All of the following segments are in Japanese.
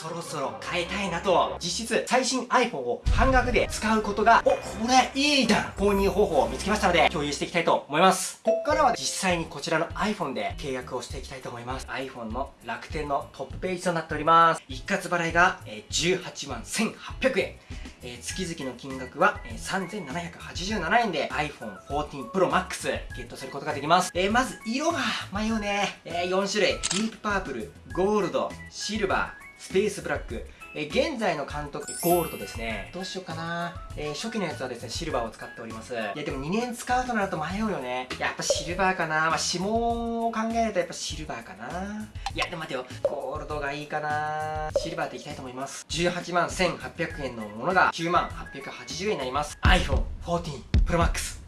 そろそろ変えたいなと、実質最新 iPhone を半額で使うことが、お、これいいじゃん購入方法を見つけましたので、共有していきたいと思います。こっからは実際にこちらの iPhone で契約をしていきたいと思います。iPhone の楽天のトップページとなっております。一括払いが18万1800円。え、月々の金額は、えー、3787円で iPhone 14 Pro Max ゲットすることができます。えー、まず色が迷うね。えー、4種類。ディープパープル、ゴールド、シルバー、スペースブラック。え現在の監督、ゴールドですね。どうしようかな。えー、初期のやつはですね、シルバーを使っております。いや、でも2年使うとなると迷うよね。やっぱシルバーかな。まあ、指紋を考えるとやっぱシルバーかな。いや、でも待てよ。ゴールドがいいかな。シルバーでいきたいと思います。18万1800円のものが9万880円になります。iPhone 14 Pro Max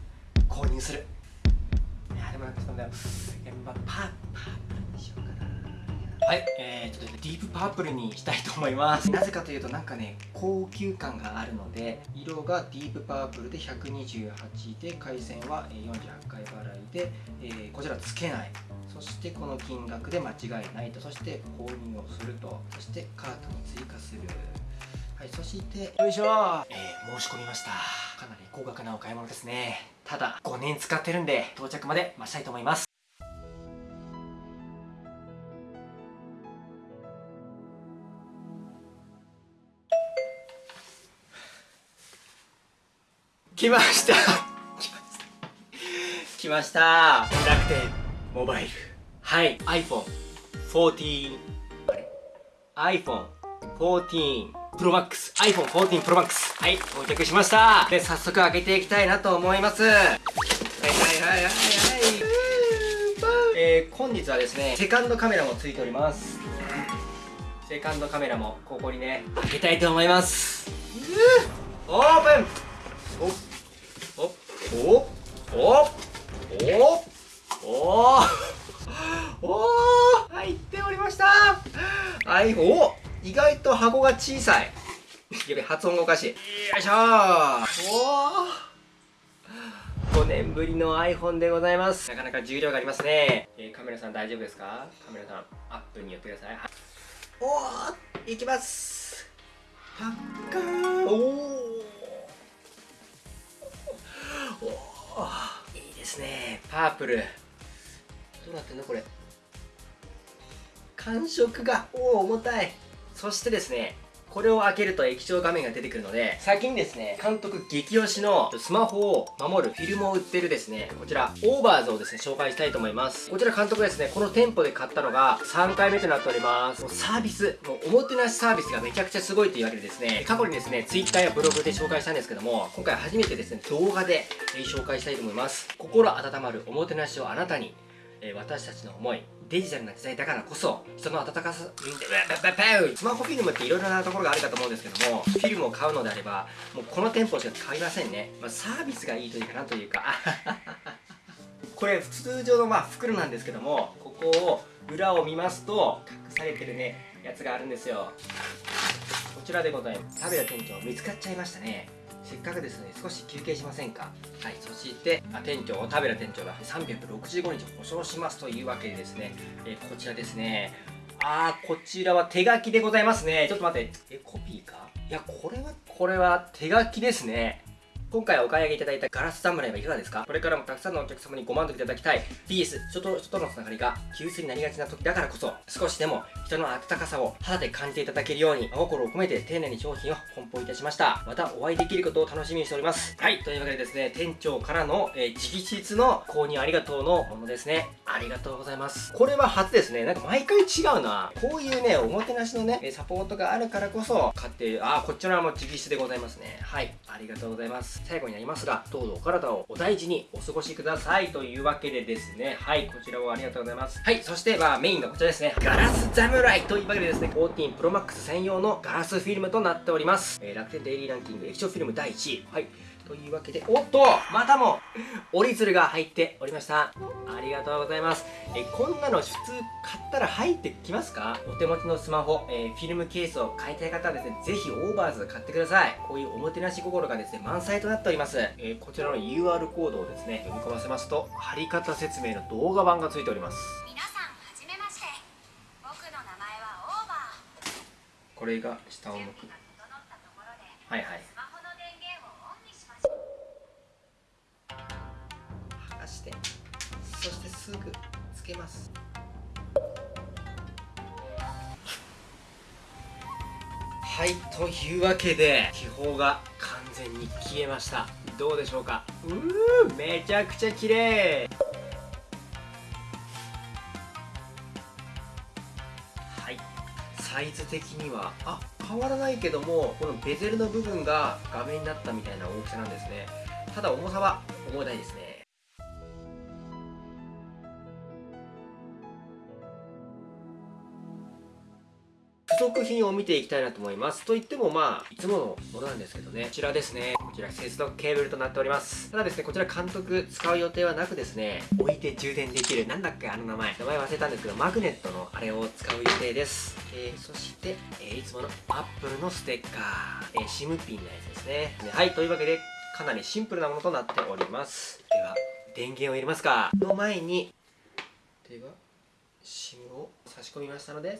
購入する。いや、でもなんかそんだよ。やっぱパー、パーはい、えー、ちょっとディープパープルにしたいと思います。なぜかというとなんかね高級感があるので色がディープパープルで128で回線は48回払いで、えー、こちらつけない。そしてこの金額で間違いないと。そして購入をすると。そしてカートに追加する。はいそしてよいしょ。ー、えー、申し込みました。かなり高額なお買い物ですね。ただ5年使ってるんで到着まで待ちたいと思います。来ました。来ました。楽天モバイル。はい。iPhone14 あれ iPhone14 Pro Max iPhone14 Pro Max はい。到着しました。で早速開けていきたいなと思います。はいはいはいはいはい。えー、本日はですねセカンドカメラもついております。セカンドカメラもここにね開けたいと思います。オープンおおおおおお入っておりましたはい、お意外小さいやべ発音がおかしい。よいしょおお5年ぶりの iPhone でございます。なかなか重量がありますね、えー、カメラさん大丈夫ですか？カメラさんアップに寄ってください。おおいきます。パッカー。おおいいですね。パープル。どうなってんのこれ？感触がおお重たい。そしてですねこれを開けると液晶画面が出てくるので、先にですね、監督激推しのスマホを守るフィルムを売ってるですね、こちら、オーバーズをですね、紹介したいと思います。こちら監督ですね、この店舗で買ったのが3回目となっております。サービス、もうおもてなしサービスがめちゃくちゃすごいというわけでですね、過去にですね、Twitter やブログで紹介したんですけども、今回初めてですね、動画で紹介したいと思います。心温まるおもてなしをあなたに、え私たちの思いデジタルな時代だからこそ人の温かさスマホフィルムっていろいろなところがあるかと思うんですけどもフィルムを買うのであればもうこの店舗しか買いませんね、まあ、サービスがいいというかなというかこれ通常のまあ袋なんですけどもここを裏を見ますと隠されてるねやつがあるんですよ。こちらでございます。食べた店長見つかっちゃいましたね。せっかくですね少し休憩しませんか？はいそしてあ店長田辺店長が365日保証しますというわけでですね、え、こちらですね。あーこちらは手書きでございますね。ちょっと待って。えコピーか？いやこれはこれは手書きですね。今回お買い上げいただいたガラス侍はいかがですか？これからもたくさんのお客様にご満足いただきたい。PS 人と人とのつながりが急須になりがちな時だからこそ少しでも人の温かさを肌で感じていただけるように真心を込めて丁寧に商品を梱包いたしました。またお会いできることを楽しみにしております。はいというわけでですね店長からの、えー、直筆の購入ありがとうのものですね。ありがとうございます。これは初ですね。なんか毎回違うな。こういうねおもてなしのねサポートがあるからこそ買ってあこちらも直筆でございますね。はいありがとうございます。最後になりますが、どうぞお体をお大事にお過ごしくださいというわけでですね、はい、こちらをありがとうございます。はい、そして、まあ、メインがこちらですね、ガラス侍というわけでですね、14 Pro Max 専用のガラスフィルムとなっております。えー、楽天デイリーランキング液晶フィルム第1位。はい。というわけで、おっとまたも折り鶴が入っておりました。ありがとうございます。えこんなの普通買ったら入ってきますか？お手持ちのスマホ、えー、フィルムケースを買いたい方はですね、ぜひオーバーズ買ってください。こういうおもてなし心がですね、満載となっております。えー、こちらの UR コードをですね、読み込ませますと、貼り方説明の動画版がついております。皆さん、はじめまして。僕の名前はオーバー。ここれが下を向くはいはいすぐつけます。はいというわけで気泡が完全に消えました。どうでしょうか？うーめちゃくちゃ綺麗。はい。サイズ的にはあ変わらないけどもこのベゼルの部分が画面になったみたいな大きさなんですね。ただ重さは重たいですね。付属品を見ていきたいなと思います。といってもまあいつものものなんですけどね。こちらですね。こちら接続ケーブルとなっております。ただですねこちら監督使う予定はなくですね置いて充電できるなんだっけあの名前。名前忘れたんですけどマグネットのあれを使う予定です。えー、そして、えー、いつものアップルのステッカー、えー、シムピンのやつですね。はいというわけでかなりシンプルなものとなっております。では電源を入れますか。の前にでは SIM を差し込みましたので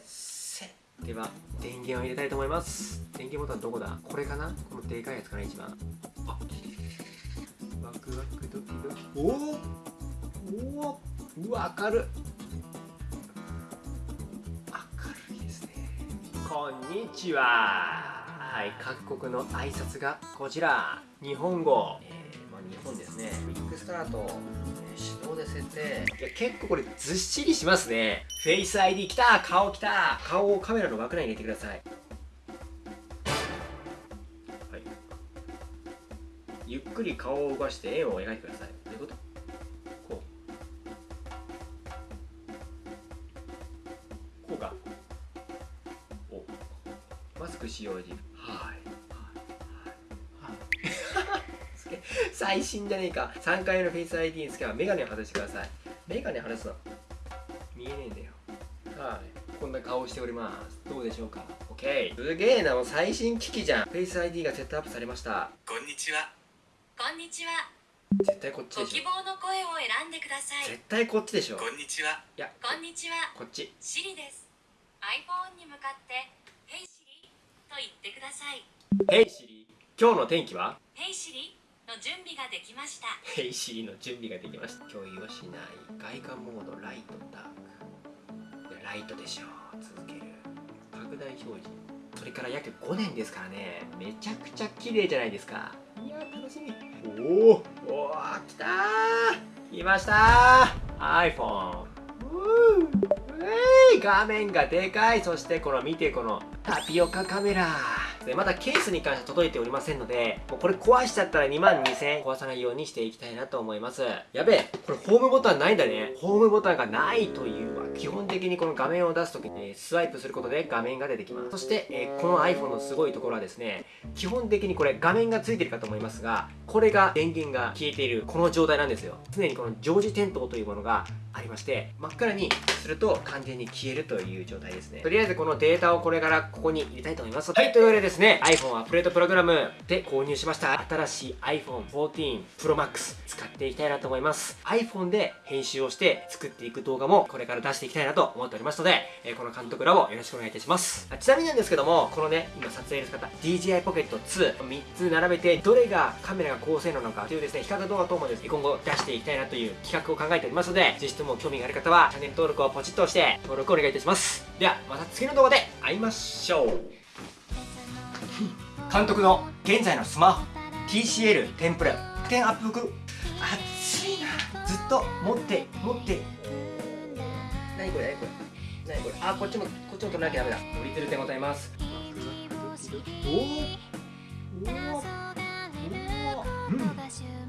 では。電源を入れたいと思います。電源ボタンどこだ？これかな？このでかいやつかな一番。あ。ワクワクドキドキ。おおおうわ明る明るいですね。こんにちは。はい各国の挨拶がこちら。日本語、えー本ですね。ビッグスタート手動で設定。いや結構これずっしりしますね。フェイス ID きた顔きた。顔をカメラの枠内に入れてください。はい。ゆっくり顔を動かして円を描いてください。どういうこと？こう。こうか。お。マスク使用時。最新じゃねえか。3回目のフェイス ID につけばメガネを外してください。メガネ外すの見えねえんだよ。はい。こんな顔しております。どうでしょうか？OK すげえな。もう最新機器じゃん。フェイス ID がセットアップされました。こんにちは。こんにちは。絶対こっちでしょ。ご希望の声を選んでください。絶対こっちでしょ。こんにちは。いや。こんにちは。こっち。シリです。iPhone に向かって「ヘイシリ」と言ってくださいヘイシリ今日の天気はヘイシリの準備ができました。ヘイシリの準備ができました。共有はしない外観モードライトダークライトでしょう。続ける。拡大表示。それから約5年ですからね。めちゃくちゃ綺麗じゃないですか。いや楽しみ。おおおー来たー。来ましたー。iPhone うー画面がでかい。そしてこの見てこのタピオカカメラでまだケースに関しては届いておりませんのでもうこれ壊しちゃったら2万2000円壊さないようにしていきたいなと思います。やべえこれホームボタンないんだね。ホームボタンがないというわ基本的にこの画面を出す時に、スワイプすることで画面が出てきます。そして、え、この iPhone のすごいところはですね基本的にこれ画面がついてるかと思いますがこれが電源が消えているこの状態なんですよ。常にこの常時点灯というものがありまして真っ暗にすると完全に消えるという状態ですね。とりあえずこのデータをこれからここに入れたいと思います。はい。というわけでですね iPhone アップデートプログラムで購入しました。新しい iPhone14 Pro Max 使っていきたいなと思います。iPhone で編集をして作っていく動画もこれから出していきたいなと思っておりますので、えー、この監督らをよろしくお願いいたします。ちなみになんですけどもこのね今撮影で使った DJI Pocket 23つ並べてどれがカメラが高性能なのかというですね比較動画等もですね今後出していきたいなという企画を考えておりますのでぜひも興味がある方はチャンネル登録をポチッと押して登録お願いいたします。ではまた次の動画で会いましょう。監督の現在のスマホ TCL テンプぷら点アップ服熱いな。ずっと持って持って。何これ？何これ？何これ？あこっちもこっちも取らなきゃダメだ。折り鶴でございます。おおおおうん。